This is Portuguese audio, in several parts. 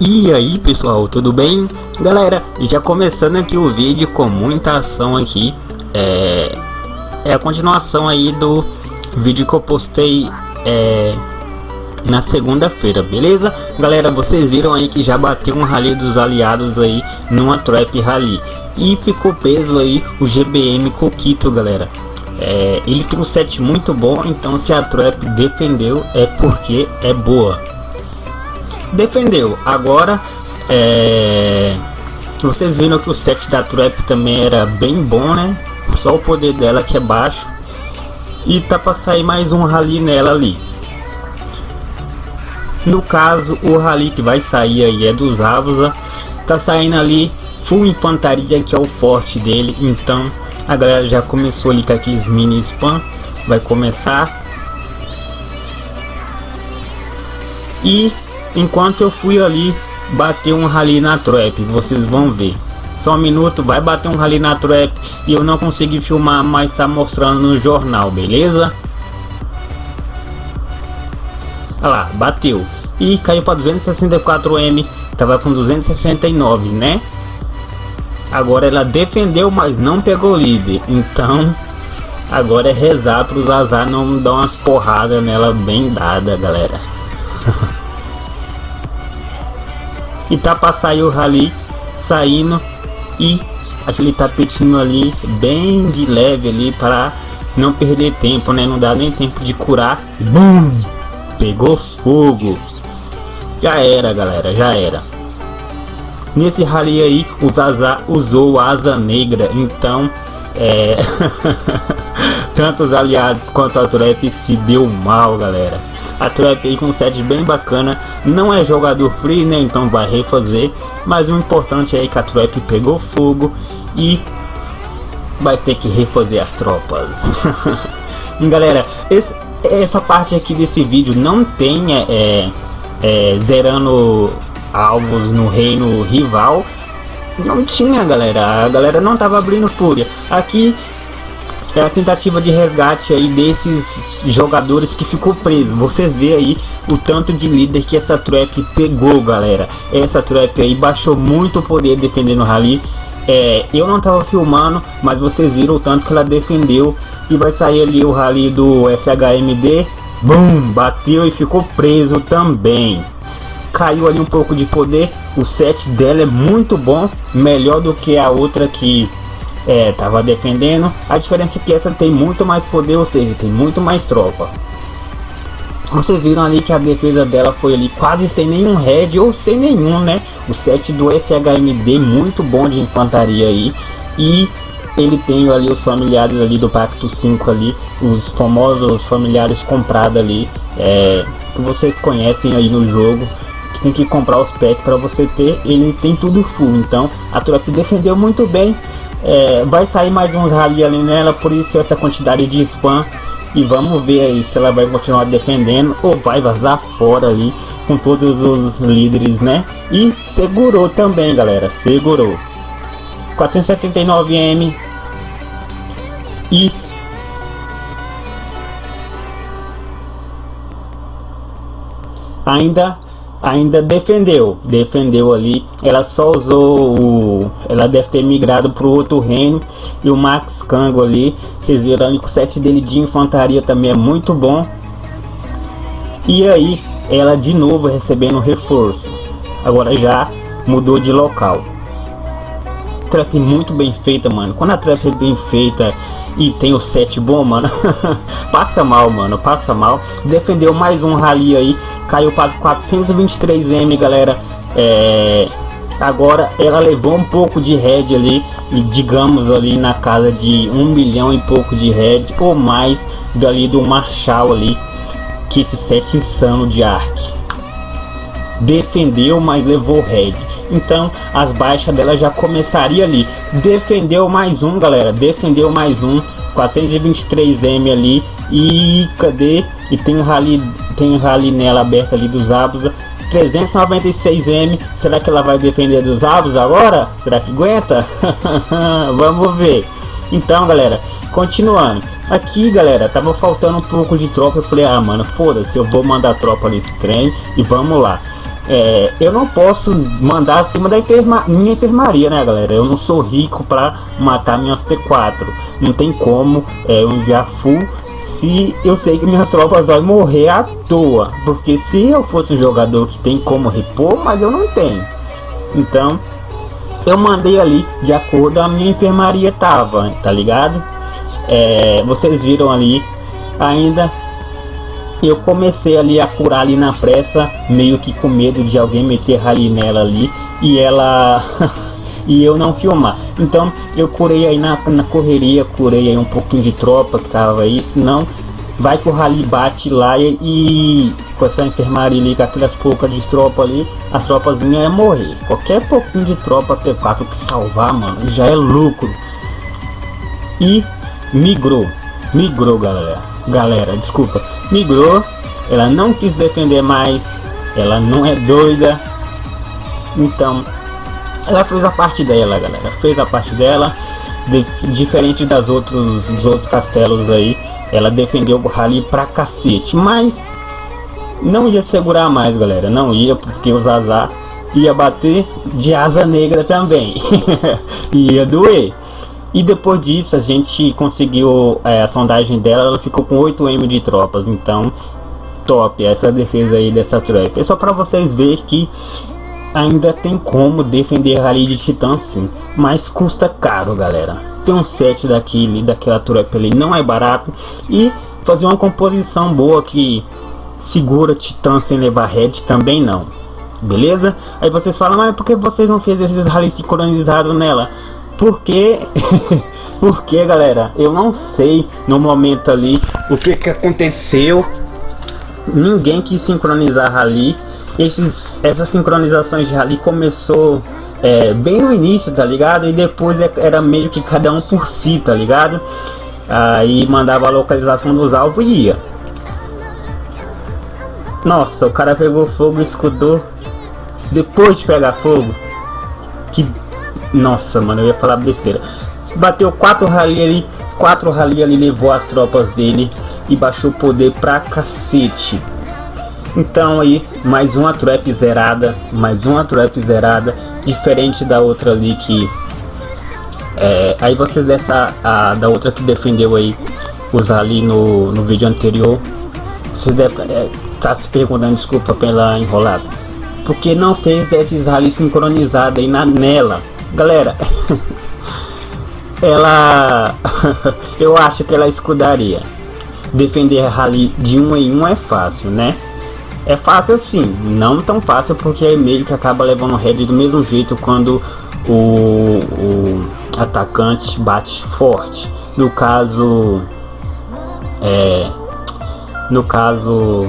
E aí pessoal, tudo bem? Galera, já começando aqui o vídeo com muita ação aqui É, é a continuação aí do vídeo que eu postei é, na segunda-feira, beleza? Galera, vocês viram aí que já bateu um rally dos aliados aí numa Trap Rally E ficou peso aí o GBM Coquito, galera é, Ele tem um set muito bom, então se a Trap defendeu é porque é boa defendeu. Agora, é... vocês viram que o set da Trap também era bem bom, né? Só o poder dela que é baixo. E tá para sair mais um rally nela ali. No caso, o rally que vai sair aí é dos Avusa. Tá saindo ali full infantaria, que é o forte dele. Então, a galera já começou ali com aqueles mini spam. Vai começar. E Enquanto eu fui ali bater um rally na trap, vocês vão ver. Só um minuto, vai bater um rally na trap e eu não consegui filmar, mas tá mostrando no jornal, beleza? Olha lá, bateu. E caiu para 264M, tava com 269, né? Agora ela defendeu, mas não pegou líder. Então, agora é rezar para os azar não dar umas porradas nela bem dada, galera. e tá para sair o rally saindo. E aquele tapetinho ali bem de leve ali para não perder tempo né? Não dá nem tempo de curar. Bum! pegou fogo. Já era galera já era. Nesse rally aí o Zaza usou asa negra. Então é... tanto os aliados quanto a Trap se deu mal galera a Trap aí com um set bem bacana, não é jogador free, né? Então vai refazer, mas o importante é que a Trap pegou fogo e vai ter que refazer as tropas. galera, esse, essa parte aqui desse vídeo não tem é, é, zerando alvos no reino rival, não tinha galera, a galera não tava abrindo fúria. Aqui é a tentativa de resgate aí desses jogadores que ficou preso. Vocês vê aí o tanto de líder que essa trap pegou, galera. Essa trap aí baixou muito o poder defendendo o rally. É, eu não tava filmando, mas vocês viram o tanto que ela defendeu. E vai sair ali o rally do SHMD. Bum! Bateu e ficou preso também. Caiu ali um pouco de poder. O set dela é muito bom. Melhor do que a outra que é, tava defendendo. A diferença é que essa tem muito mais poder, ou seja, tem muito mais tropa. Vocês viram ali que a defesa dela foi ali quase sem nenhum head ou sem nenhum, né? O set do SHMD muito bom de infantaria aí. E ele tem ali os familiares ali do Pacto 5 ali, os famosos familiares comprados ali, é, que vocês conhecem aí no jogo. Que tem que comprar os packs para você ter, ele tem tudo full. Então a tropa defendeu muito bem. É, vai sair mais uns rally ali nela, por isso essa quantidade de spam. E vamos ver aí se ela vai continuar defendendo ou vai vazar fora ali com todos os líderes, né? E segurou também, galera, segurou. 479M e ainda ainda defendeu, defendeu ali, ela só usou o, ela deve ter migrado para o outro reino. E o Max Kango ali, vocês viram ali que o set dele de infantaria também é muito bom. E aí ela de novo recebendo reforço, agora já mudou de local trap muito bem feita, mano. Quando a trap é bem feita e tem o set bom, mano, passa mal, mano, passa mal. Defendeu mais um rally aí, caiu para 423M, galera. É... Agora ela levou um pouco de head ali, digamos ali na casa de um milhão e pouco de head ou mais dali do Marshall ali, que esse set insano de arc. Defendeu, mas levou head então as baixas dela já começaria ali. Defendeu mais um, galera, defendeu mais um, 423M ali e cadê? E tem um rally, tem um rally nela aberto ali dos Abus, 396M, será que ela vai defender dos Abus agora? Será que aguenta? Vamos ver. Então, galera, continuando. Aqui, galera, tava faltando um pouco de tropa. Eu falei, ah, mano, foda-se, eu vou mandar tropa nesse trem e vamos lá. É, eu não posso mandar acima da enferma, minha enfermaria, né, galera? Eu não sou rico para matar minhas T4. Não tem como é, eu enviar full se eu sei que minhas tropas vão morrer à toa. Porque se eu fosse um jogador que tem como repor, mas eu não tenho. Então, eu mandei ali de acordo a minha enfermaria tava, tá ligado? É, vocês viram ali ainda eu comecei ali a curar ali na pressa, meio que com medo de alguém meter ali nela ali e ela e eu não filmar. Então eu curei aí na, na correria, curei aí um pouquinho de tropa que tava aí, senão vai que o rally bate lá e, e com essa enfermaria ali, com aquelas poucas de tropa ali, as tropas vinham é morrer. Qualquer pouquinho de tropa T4 que salvar, mano, já é lucro. E migrou, migrou galera, galera, desculpa, migrou, ela não quis defender mais, ela não é doida, então ela fez a parte dela, galera, fez a parte dela, de, diferente das outros, dos outros castelos aí, ela defendeu o rally pra cacete, mas não ia segurar mais, galera, não ia, porque o Zazá ia bater de asa negra também, ia doer. E depois disso a gente conseguiu é, a sondagem dela, ela ficou com 8M de tropas, então top essa defesa aí dessa trap. É só para vocês verem que ainda tem como defender a rally de titã sim, mas custa caro galera. Tem um set daquele, daquela trap ali não é barato e fazer uma composição boa que segura titã sem levar head também não. Beleza? Aí vocês falam, mas por que vocês não fez esses rally sincronizados nela? Porque, porque galera, eu não sei no momento ali o que que aconteceu. Ninguém quis sincronizar rally. Esses, essas sincronizações de rally começou é, bem no início, tá ligado? E depois é, era meio que cada um por si, tá ligado? Aí mandava a localização dos alvos e ia. Nossa, o cara pegou fogo escudou depois de pegar fogo. Que nossa, mano, eu ia falar besteira. Bateu quatro rally ali, quatro rally ali, levou as tropas dele e baixou o poder pra cacete. Então aí, mais uma trap zerada, mais uma trap zerada, diferente da outra ali que... É, aí vocês dessa, a, da outra que defendeu aí, usar ali no, no vídeo anterior, vocês devem é, tá se perguntando, desculpa pela enrolada, porque não fez esses rally sincronizados aí na, nela, Galera, ela... eu acho que ela escudaria. Defender Rally de um em um é fácil, né? É fácil assim, não tão fácil porque é meio que acaba levando head do mesmo jeito quando o, o atacante bate forte. No caso, é, no caso,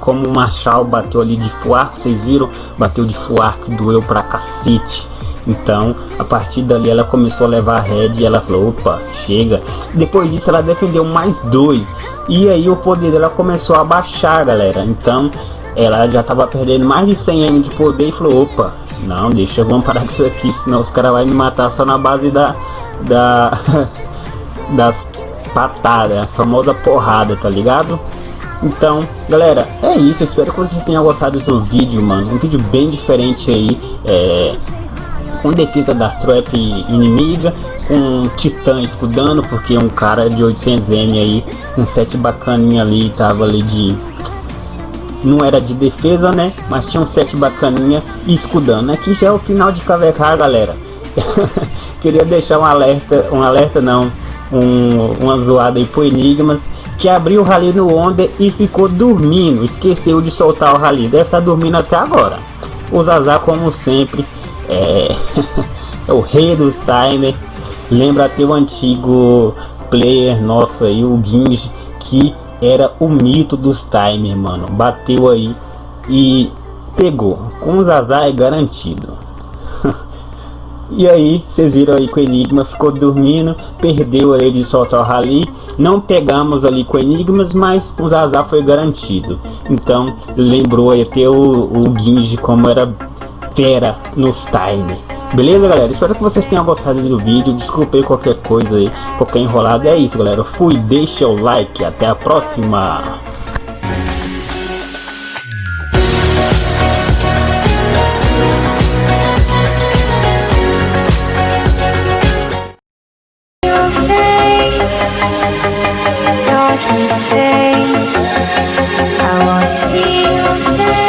como o Marshall bateu ali de fuar, vocês viram? Bateu de fuar que doeu pra cacete. Então, a partir dali ela começou a levar a red e ela falou, opa, chega. Depois disso ela defendeu mais dois. E aí o poder dela começou a baixar, galera. Então, ela já estava perdendo mais de 100 M de poder e falou, opa, não, deixa, vamos parar com isso aqui, senão os caras vão me matar só na base da... da das patadas, a famosa porrada, tá ligado? Então, galera, é isso. espero que vocês tenham gostado do vídeo, mano. Um vídeo bem diferente aí. É, com defesa da trap inimiga, com titã escudando, porque um cara de 800M aí, um set bacaninha ali, tava ali de... Não era de defesa, né? Mas tinha um set bacaninha e escudando. Aqui já é o final de KVK, galera. Queria deixar um alerta, um alerta não, um, uma zoada aí pro Enigmas, que abriu o rally no Onda e ficou dormindo, esqueceu de soltar o rally, deve estar tá dormindo até agora. O Zazá, como sempre, é, é o rei dos timers. Lembra até o antigo player nosso aí, o Ginji, que era o mito dos timers, mano. Bateu aí e pegou. Com o Zazar é garantido. e aí, vocês viram aí que o Enigma ficou dormindo, perdeu ele de soltar o rally. Não pegamos ali com Enigmas, mas com Zazar foi garantido. Então, lembrou aí até o, o Ginji como era fera nos time. Beleza, galera? Espero que vocês tenham gostado do vídeo. Desculpei qualquer coisa aí, qualquer enrolado. É isso, galera. Fui, deixa o like. Até a próxima. darkness I see